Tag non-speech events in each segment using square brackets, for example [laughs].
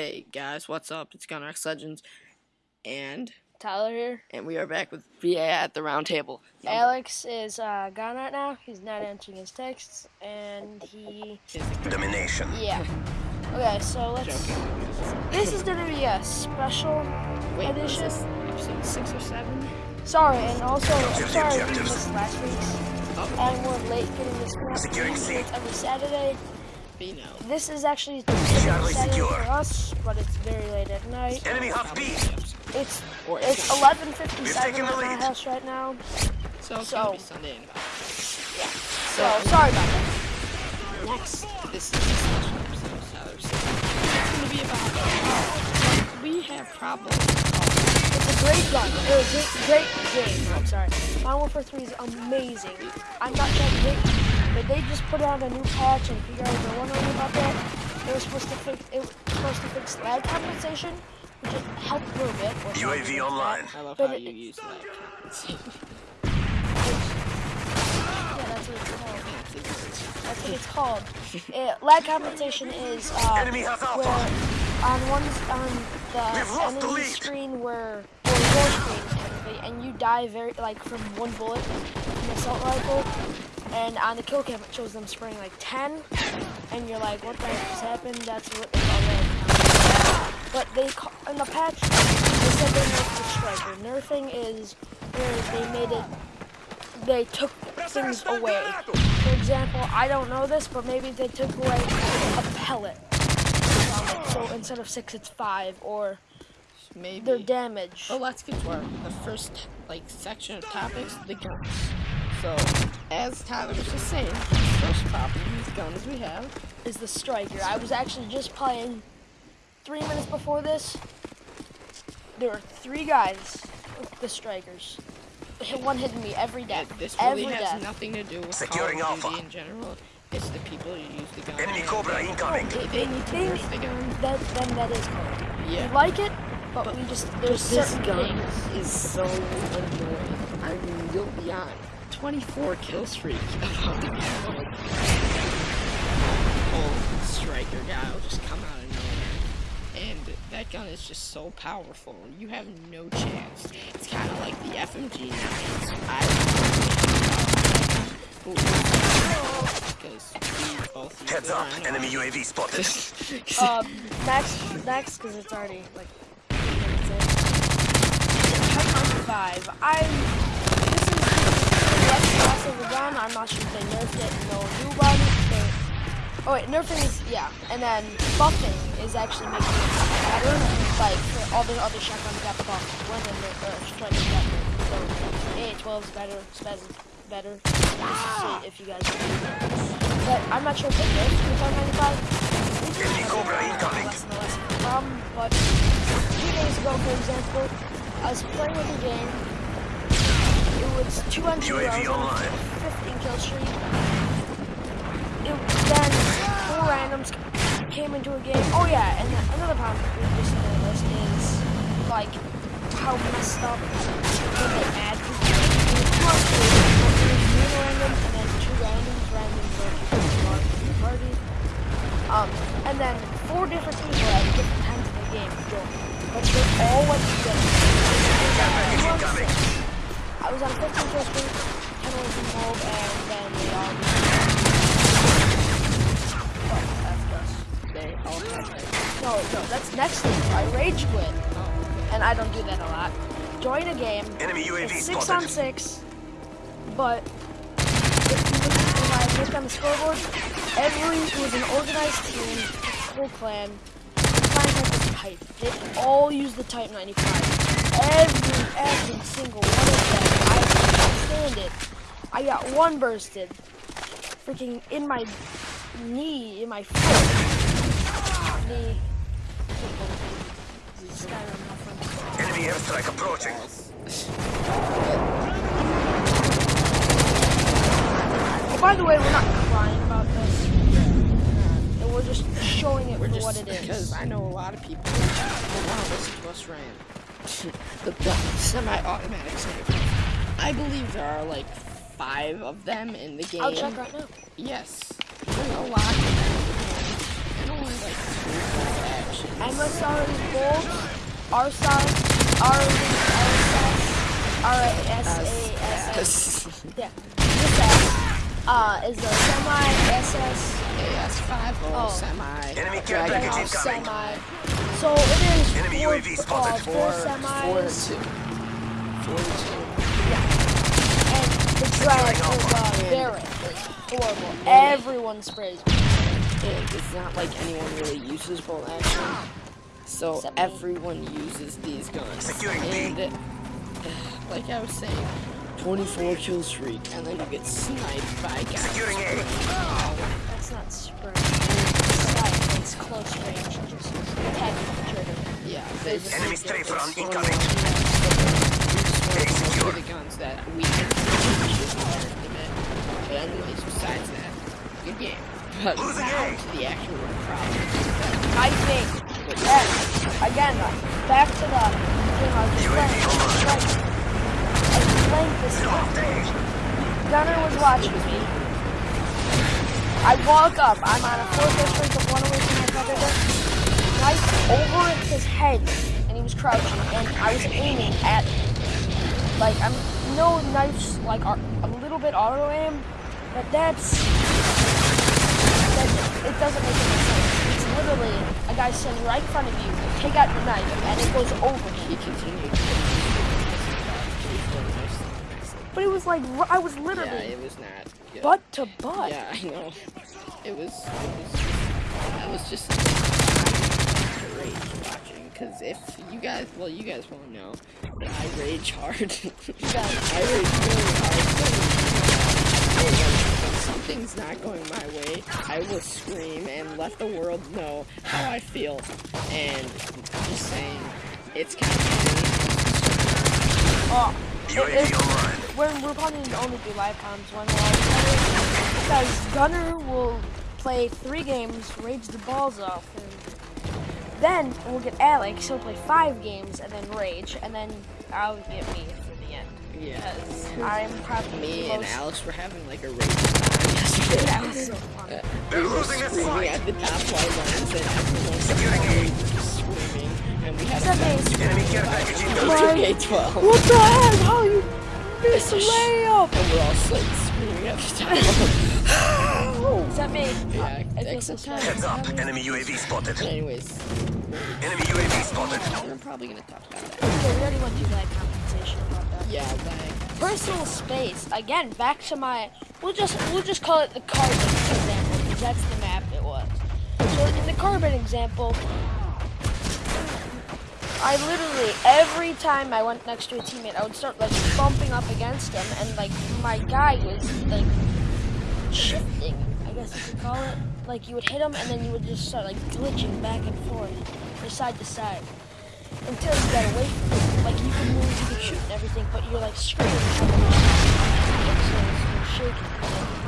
Hey guys, what's up? It's Gunrox Legends, and Tyler here. and we are back with VA at the round table. Number- Alex is uh, gone right now. He's not answering his texts, and he Domination. yeah. Okay, so let's. Joking. This is gonna be a special Wait, is edition. this episode six or seven? Sorry, and also I'm sorry we objectives. missed last week's, Oh, and we're late getting this one. Securing C. Every Saturday. B no. This is actually Charlie Saturday secure. for us, but it's very late at night. Enemy half B. It's Or it's 11:57 We've taken at the my house right now. So it's so- gonna be Sunday in about. Yeah. So sorry about that. Next, this is a special episode. Tyler said. It's gonna be about how we have problems. It's a great gun. It was a great game. I'm sorry. Modern Warfare 3 is amazing. I'm not that big, but they just put out a new patch, and if you guys are wondering about that, it was supposed to fix it was supposed to fix lag compensation, which it helped a little bit. UAV online. that. I love But how it- you use that. Yeah, that's what it's called. That's what it's called. It, lag compensation is uh, Enemy has where on one on the lost the enemy screen screen where or your screen technically, and you die very like from one bullet from an assault rifle, and on the kill cam it shows them spraying like ten, and you're like, what the heck just happened? That's what they call compensation. But they ca- in the patch they said they nerfed the striker. Nerfing is where they made it they took things away. For example, I don't know this, but maybe they took away a pellet. So instead of six, it's five, or Maybe. their damage. Well, let's get to our the first like section of topics, the guns. So, as Tyler was just saying, the first problem with guns we have. is the striker. I was actually just playing three minutes before this. There were three guys with the strikers. Hit- [laughs] One hitting me every And death. this really every has death. nothing to do with Securing Call of Duty Alpha. in general. It's the people who use the gun. Enemy Cobra they- incoming. They, they need to use the gun. That, then that is cool. Yeah. We like it, but, we just there's this certain gun things. is so annoying. I mean, you'll be on 24 kill streak about [laughs] old striker guy will just come out of nowhere. And that gun is just so powerful. You have no chance. It's kind of like the FMG. I both Heads up. around. Enemy UAV spotted. Um, [laughs] next, next, because it's already like. three minutes five. I. This is the less class of the gun. I'm not sure if they nerfed it and no one knew about it. But, oh wait, nerfing is yeah, and then buffing is actually making it better. Like for all the other shotguns got buffed when the nerf or strikers got nerfed. So A12 is better, SPAS is better. Just if you guys. But I'm not sure if they nerfed the 595. Enemy Cobra incoming. Less and less of a problem, but two days ago, for example, I was playing with a game. It was two on UAV was online. 15 kill streak. It, then four randoms came into a game. Oh yeah, and another problem with this list is like how messed up when they add people. It was two on two. It was me and random, and then two randoms. Randoms are people who the party. Um, and then four different people at different times of the game joined. But they're all like together. I was on 15 kill streak, 10 was involved, and then they all They all. No, no, that's next thing. I rage quit. And I don't do that a lot. Join a game. Enemy UAV It's six on six, but if you look, I look on the scoreboard, every it was an organized team, whole clan. The clan had this type. They all use the Type 95. Every every single one of them. I stand it. I got one bursted, freaking in my knee, in my foot. Knee. Skyrim, my. Enemy airstrike approaching. Oh, by the way, we're not crying about this. And we're just showing it We're for just what it is. because. I know a lot of people will want to listen to us rant. [laughs] the the semi-automatic sniper. I believe there are like five of them in the game. I'll check right now. Yes, there's a lot of them in the game, and only like three or four MSR is gold. RSAS, RSS, RSAS, yeah. This uh, is a semi SS AS5 Oh. semi. Enemy care package incoming. semi. So it is Enemy four, UAV spotted. four Four, four semis. to two. Four to two. And is uh, very horrible. Everyone sprays. And it's not like anyone really uses bolt action. So Except me. everyone uses these guns. And uh, [sighs] like I was saying, 24 kill streak, and then you get sniped by guys. Securing A. That's not spray. It's it's close range. Just attack the trigger. Yeah, they just Enemy like, strafe they're incoming. around We just want A to secure. the guns that we can use in our limit. But anyways, besides that, good game. But now to the actual problem. I think that again, uh, back to the game I was playing. Like, I was playing this game. Gunner was watching me. I walk up. I'm on a four-fifth streak of one away from my brother. Knife over his head, and he was crouching, and I was aiming at. Like I'm no knives like are a little bit auto aim, but that's that, it doesn't make any sense. It's literally a guy standing right in front of you. Take out the knife, and it goes over He continued. But it was like I was literally... Yeah, it was not. Good. butt to butt. Yeah, I know. It was. It was. That was just great watching. Cause if you guys, well, you guys won't know, but I rage hard. [laughs] I rage really hard. So, when something's not going my way, I will scream and let the world know how I feel. And I'm just saying, it's kind of funny. Oh, it- UAV it- online. when we're probably gonna only do live comms when we're all together, because Gunner will play three games, rage the balls off, and then we'll get Alex. He'll play five games and then rage, and then I'll get me for the end. Yeah. Because I'm probably Me the and Alex were having like a race yesterday. That was [laughs] so fun. Uh, They're we losing this screaming fight. at the top white lines and everyone Securing A. was screaming and we had Except a me. Enemy care package incoming. Mine. K-12 What the heck? How you It's missed a a sh- layup? and we're all like screaming at the top. Is that me? yeah, I feel so except. Heads up. Enemy UAV spotted. But anyways, Enemy UAV spotted. we're probably gonna talk about that. Okay, we already went through that compensation about that. Yeah, like Personal space. Again, back to my. We'll just we'll just call it the carbon example because that's the map it was. So in the carbon example, I literally every time I went next to a teammate, I would start like bumping up against him, and like my guy was like shifting. I guess you could call it. Like you would hit him, and then you would just start like glitching back and forth, or side to side until you got away from it. Like you can move, you can shoot and everything, but you're like screaming. Shaking.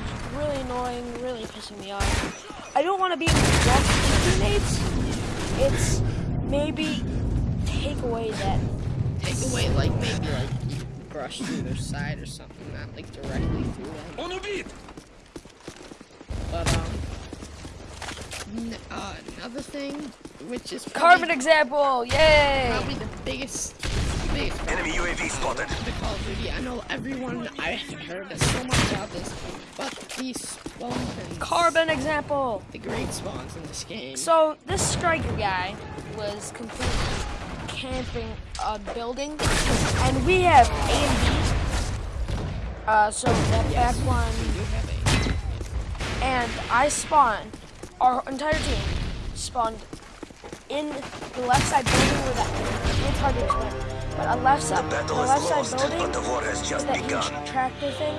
It's really annoying, really pissing me off. I don't want to be with teammates. It's maybe take away that. Take away like maybe like brush through their side or something, not like directly through them. On a beat. But um, uh, another thing, which is carbon example, yay! Probably the biggest. Enemy UAV spotted. The Call of Duty. I know everyone. I heard so much about this, but these Carbon example. The great spawns in this game. So this striker guy was completely camping a building, and we have A and B. Uh, so that yes, back one, we do have a. and I spawned. Our entire team spawned in the left side building where that it's hard to explain, but a left side, the battle is left lost, side building but the war has just that huge begun. tractor thing.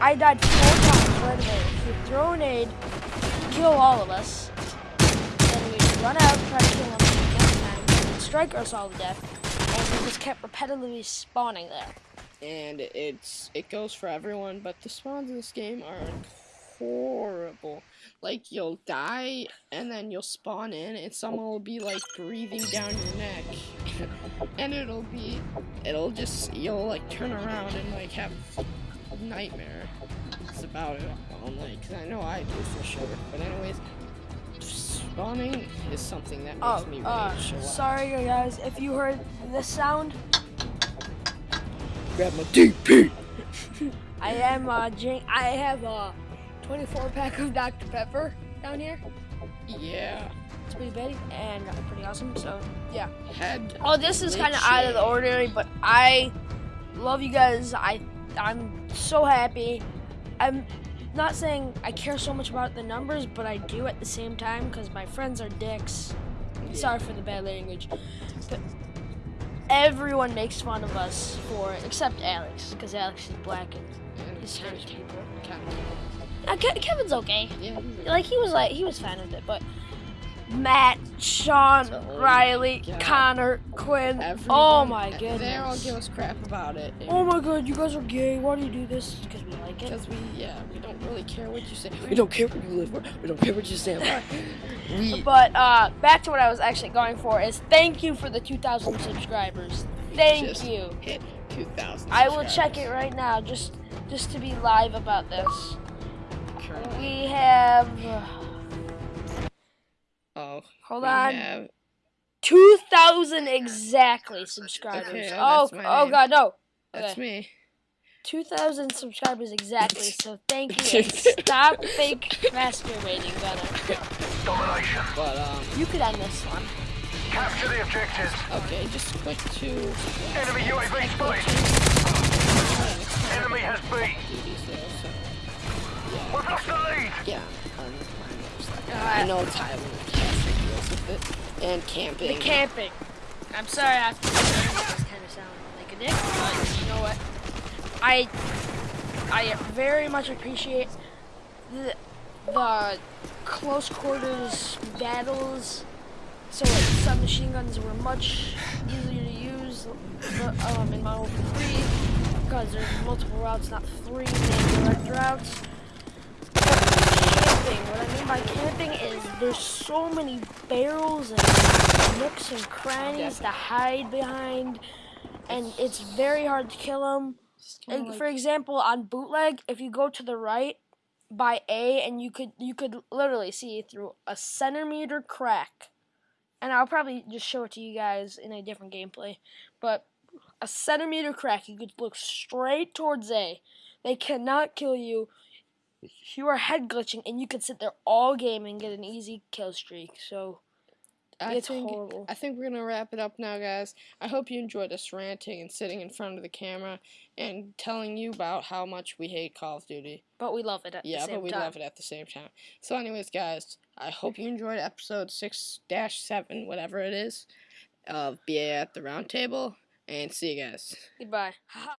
I died four times right away. He would throw a aid, kill all of us, then we'd run out, try to kill him next time, he'd strike us all to death, and he just kept repetitively spawning there. and it's it goes for everyone, but the spawns in this game are horrible. Like you'll die and then you'll spawn in and someone will be like breathing down your neck. [laughs] and it'll be it'll just you'll like turn around and like have a nightmare. It's about it all night, cause I know I do for sure. But anyways, s- spawning is something that makes Oh, me uh, rage. so sorry guys, if you heard this sound, grab my DP. [laughs] I am uh, drink. I have a 24 pack of Dr Pepper down here. Yeah. It's pretty big and uh, pretty awesome. So yeah. Head. Oh, this is kind of out of the ordinary, but I love you guys. I I'm so happy. I'm not saying I care so much about the numbers, but I do at the same time because my friends are dicks. Sorry for the bad language, but everyone makes fun of us for it, except Alex, because Alex is black and And he's hates people. Kevin. Ke- Kevin's okay. Yeah. he's a- Like he was like he was fine with it, but Matt, Sean, Riley, God. Connor, Quinn. oh my my They all goodness. give us crap about it. Oh my god, you guys are gay. Why do you do this? Because we like it. Because we, yeah, we don't really care what you say. We don't care where you live. For. We don't care what you say. [laughs] We, But uh, back to what I was actually going for is thank you for the 2,000 subscribers. Thank just you. hit 2,000. I will check it right now just just to be live about this. Currently. We have Oh, hold we on. have 2,000 exactly subscribers. Okay, oh, that's my oh god, no. that's me. 2,000 subscribers exactly, [laughs] so thank you. [laughs] stop fake masturbating, Gunner. Domination. But um, You could end this one. Capture the objectives. okay, just click to Enemy UAV spotted. Enemy has B. duties there. So We've lost the lead. yeah, um, I'm, I'm I know Tyler and camping. The camping. I'm sorry, I have to this kind of sound like a dick, but you know what? I I very much appreciate the the close quarters battles. So like submachine guns were much easier to use um, in Model 3 because there's multiple routes, not three main direct routes. But camping, what I mean by camping is there's so many barrels and nooks and crannies to hide behind, and it's very hard to kill them. Kinda For example, on bootleg, if you go to the right by A, and you could you could literally see through a centimeter crack, and I'll probably just show it to you guys in a different gameplay, but a centimeter crack, you could look straight towards A. They cannot kill you. You are head glitching, and you could sit there all game and get an easy kill streak. So I it's think, horrible. I think we're gonna wrap it up now, guys. I hope you enjoyed us ranting and sitting in front of the camera and telling you about how much we hate Call of Duty. but we love it at the Yeah, same but we time. love it at the same time. So, anyways, guys, I hope you enjoyed episode six dash seven, whatever it is, of BA at the Round Table, and see you guys. Goodbye.